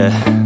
yeah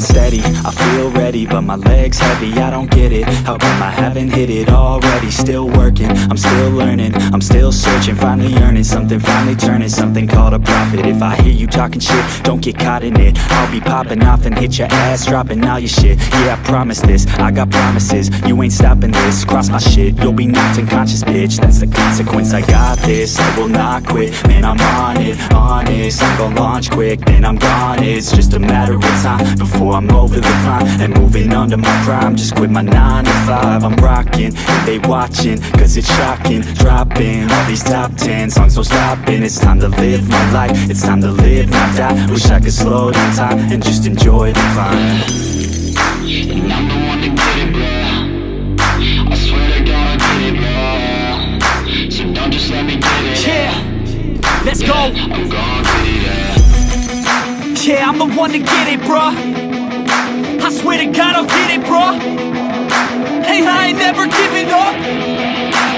steady, I feel ready But my legs heavy, I don't get it. How come I haven't hit it already? Still working, I'm still learning. I'm still searching, finally earning Something finally turning, something called a profit. If I hear you talking shit, don't get caught in it. I'll be popping off and hit your ass Dropping all your shit, yeah I promise this I got promises, you ain't stopping this Cross my shit, you'll be knocked unconscious bitch. That's the consequence, I got this I will not quit, man I'm on it Honest, I'm gonna launch quick Then I'm gone, it's just a matter of time Before I'm over the climb And moving under my prime. Just quit my 9 to 5 I'm rocking, they watching Cause it's shocking. Dropping all these top 10 songs No stopping, it's time to live my life. It's time to live, not die. Wish I could slow down time And just enjoy the climb. And I'm the one to get it, bro. I swear to God I'll get it, bro. So don't just let me get it. Yeah, let's go. I'm gon' get it, yeah. Yeah, I'm the one to get it, bruh. I swear to God, I'll get it, bro Hey, I ain't never giving up.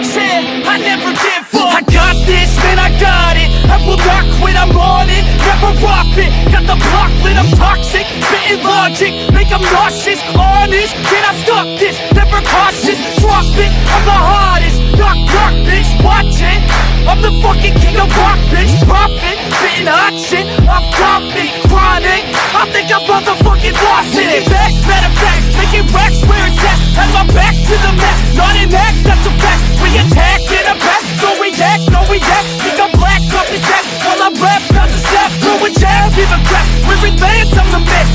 Said I never give up. I got this, man, I got it. I will not quit, I'm on it. Never off it. Got the block lit, I'm toxic. Spitting logic, make 'em nauseous. Honest, can I stop this? Never cautious, drop it. I'm the hottest. Knock, knock, bitch, watch it. I'm the fucking king of rock, bitch. Profit, spitting hot shit. I'm topic, chronic. I think I'm motherfucking lost it. Taking back, matter of fact, making racks where it's at. Have my back to the mat, not an act, that's a fact. We attack in a back, so react, no react. Think I'm black, off his back. While I rap, not to snap, throw a jab, a crap. We're advanced, I'm the man.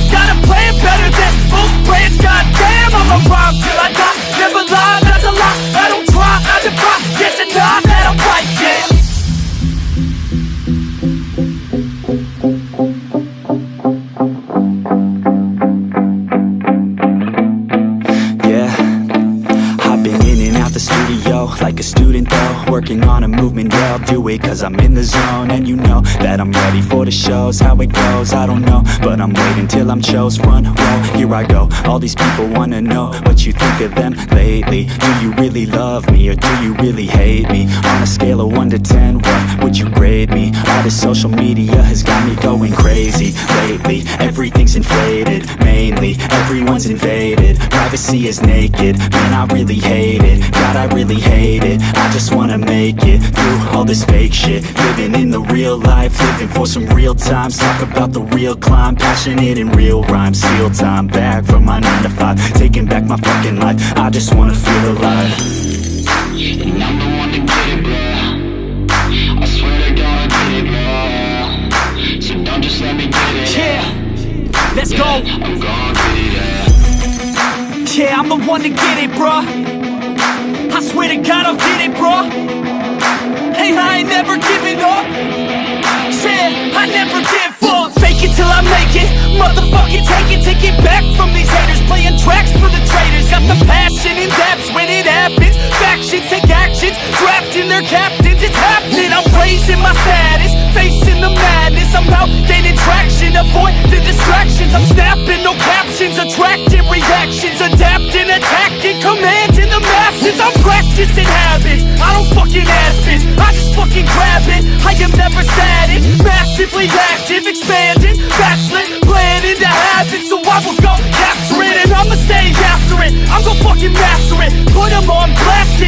The studio like a student though Working on a movement, yeah I'll do it cause I'm in the zone. And you know that I'm ready for the shows. How it goes, I don't know. But I'm waiting till I'm chose. Front row Here I go, all these people wanna know What you think of them lately. Do you really love me or do you really hate me? On a scale of 1 to 10, what would you grade me? All this social media has got me going crazy Lately, everything's inflated Mainly, everyone's invaded. Privacy is naked, man I really hate it. God I really hate it, I just wanna make it Through all this fake shit. Living in the real life, living for some real times. Talk about the real climb, passionate in real rhymes. Steal time back from my 9 to 5 Taking back my fucking life, I just wanna feel alive. And I'm the one to get it, bro I swear to God I'll get it, bro So don't just let me get it Yeah, let's go. I'm gon' get it, yeah. Yeah, I'm the one to get it, bruh. I swear to God, I'll get it, bro Hey, I ain't never giving up. Said I never give up. Fake it till I make it. Motherfucking take it, take it back from these haters. Playing tracks for the traitors. Got the passion in depths when it happens. Factions take actions, drafting their captains. It's happening. I'm raising my status, facing the madness. I'm out gaining traction, avoid the distractions. Active, expanding, backslid, playing into habits. So I will go capture it and I'ma stay after it. I'm gonna fucking master it. Put them on blast